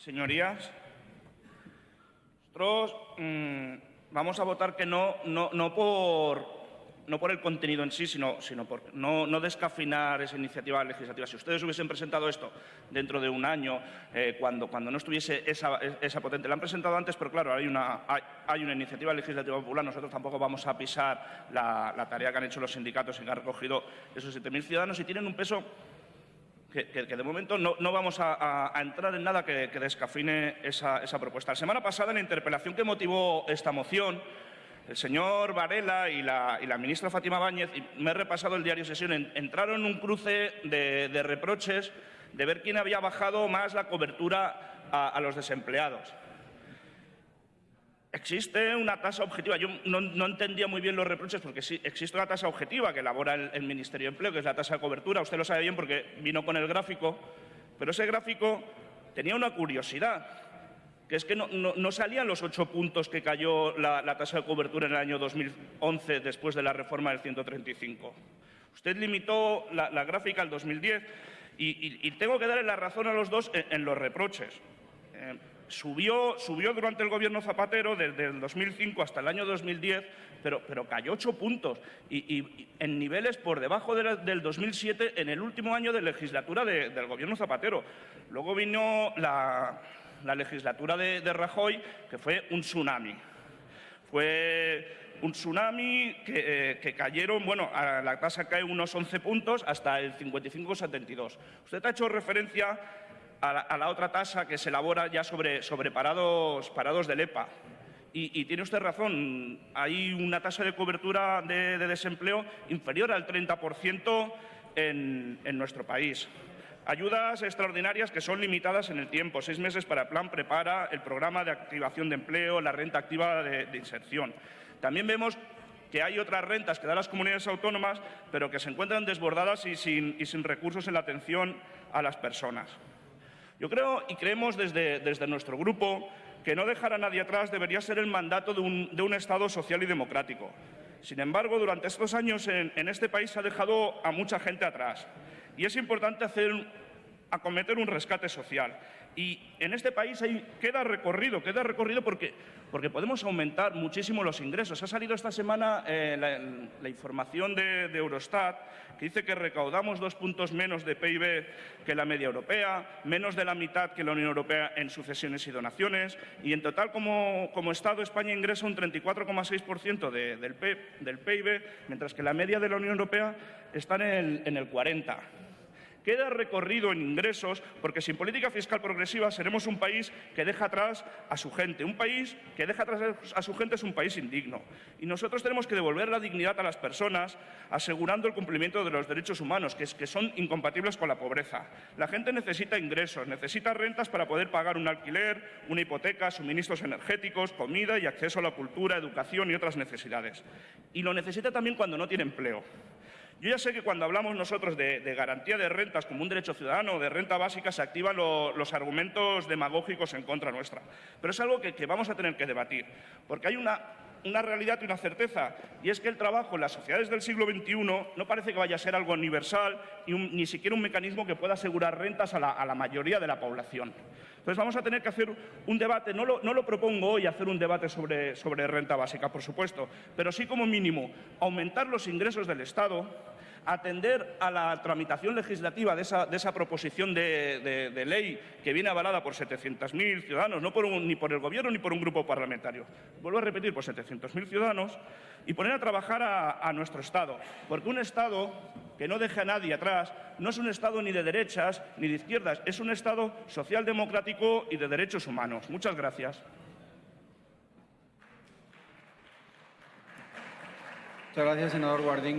Señorías, nosotros mm, vamos a votar que no, no, no, por, no por el contenido en sí, sino, sino por no, descafinar esa iniciativa legislativa. Si ustedes hubiesen presentado esto dentro de un año, eh, cuando, cuando no estuviese esa, potente, la han presentado antes, pero claro, hay una, hay, hay una iniciativa legislativa popular. Nosotros tampoco vamos a pisar la, la tarea que han hecho los sindicatos y que han recogido esos 7.000 ciudadanos y tienen un peso que, de momento no, vamos a, entrar en nada que, que descafine esa, propuesta. La semana pasada, en la interpelación que motivó esta moción, el señor Varela y la, ministra Fátima Báñez, y me he repasado el diario Sesión, en, entraron en un cruce de, reproches de ver quién había bajado más la cobertura a los desempleados. Existe una tasa objetiva. Yo no, entendía muy bien los reproches porque sí, existe una tasa objetiva que elabora el, Ministerio de Empleo, que es la tasa de cobertura. Usted lo sabe bien porque vino con el gráfico. Pero ese gráfico tenía una curiosidad, que es que no, salían los ocho puntos que cayó la, tasa de cobertura en el año 2011 después de la reforma del 135. Usted limitó la, gráfica al 2010 y, y, y, tengo que darle la razón a los dos en, en los reproches. Eh, subió, subió durante el gobierno Zapatero desde el 2005 hasta el año 2010, pero, pero cayó ocho puntos y, en niveles por debajo del 2007 en el último año de legislatura de, del gobierno Zapatero. Luego vino la, la legislatura de, Rajoy, que fue un tsunami. Fue un tsunami que, eh, cayeron, bueno, a la tasa cae unos 11 puntos hasta el 55-72. Usted ha hecho referencia a la, otra tasa que se elabora ya sobre, parados, del EPA. Y, tiene usted razón, hay una tasa de cobertura de, de desempleo inferior al 30% en, nuestro país. Ayudas extraordinarias que son limitadas en el tiempo, seis meses para el plan prepara, el programa de activación de empleo, la renta activa de, inserción. También vemos que hay otras rentas que dan las comunidades autónomas, pero que se encuentran desbordadas y sin recursos en la atención a las personas. Yo creo y creemos desde, nuestro grupo que no dejar a nadie atrás debería ser el mandato de un, de un Estado social y democrático. Sin embargo, durante estos años en, en, este país se ha dejado a mucha gente atrás y es importante hacer, acometer un rescate social. Y en este país queda recorrido, queda recorrido porque, podemos aumentar muchísimo los ingresos. Ha salido esta semana eh, la, información de, Eurostat que dice que recaudamos dos puntos menos de PIB que la media europea, menos de la mitad que la Unión Europea en sucesiones y donaciones, y en total como, como Estado España ingresa un 34,6% de, del, del PIB, mientras que la media de la Unión Europea está en el, en el 40% queda recorrido en ingresos porque sin política fiscal progresiva seremos un país que deja atrás a su gente. Un país que deja atrás a su gente es un país indigno. Y nosotros tenemos que devolver la dignidad a las personas asegurando el cumplimiento de los derechos humanos, que, que son incompatibles con la pobreza. La gente necesita ingresos, necesita rentas para poder pagar un alquiler, una hipoteca, suministros energéticos, comida y acceso a la cultura, educación y otras necesidades. Y lo necesita también cuando no tiene empleo. Yo ya sé que cuando hablamos nosotros de, garantía de rentas como un derecho ciudadano, de renta básica, se activan lo, los argumentos demagógicos en contra nuestra. Pero es algo que, vamos a tener que debatir, porque hay una realidad y una certeza, y es que el trabajo en las sociedades del siglo XXI no parece que vaya a ser algo universal ni, un, ni siquiera un mecanismo que pueda asegurar rentas a la, mayoría de la población. Entonces vamos a tener que hacer un debate, no lo, no lo propongo hoy hacer un debate sobre, sobre renta básica, por supuesto, pero sí como mínimo aumentar los ingresos del Estado, atender a la tramitación legislativa de esa, proposición de, ley que viene avalada por 700.000 ciudadanos, no por un, ni por el Gobierno ni por un grupo parlamentario. Vuelvo a repetir, por 700.000 ciudadanos, y poner a trabajar a, a nuestro Estado. Porque un Estado que no deje a nadie atrás no es un Estado ni de derechas ni de izquierdas, es un Estado social democrático y de derechos humanos. Muchas gracias. Muchas gracias, senador Guardingo.